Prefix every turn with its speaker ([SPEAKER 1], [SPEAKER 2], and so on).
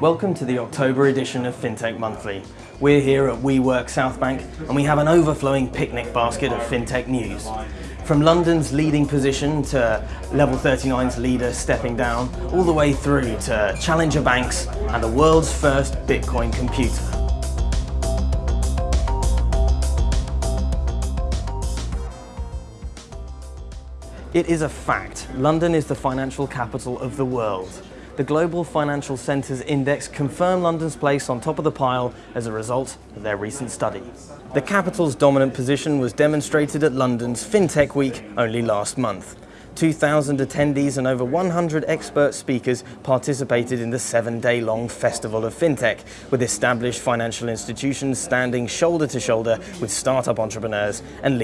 [SPEAKER 1] Welcome to the October edition of FinTech Monthly. We're here at WeWork Southbank and we have an overflowing picnic basket of FinTech news. From London's leading position to Level 39's leader stepping down, all the way through to challenger banks and the world's first Bitcoin computer. It is a fact, London is the financial capital of the world. The Global Financial Centres Index confirmed London's place on top of the pile as a result of their recent study. The capital's dominant position was demonstrated at London's FinTech Week only last month. 2,000 attendees and over 100 expert speakers participated in the seven-day-long Festival of FinTech, with established financial institutions standing shoulder to shoulder with startup entrepreneurs and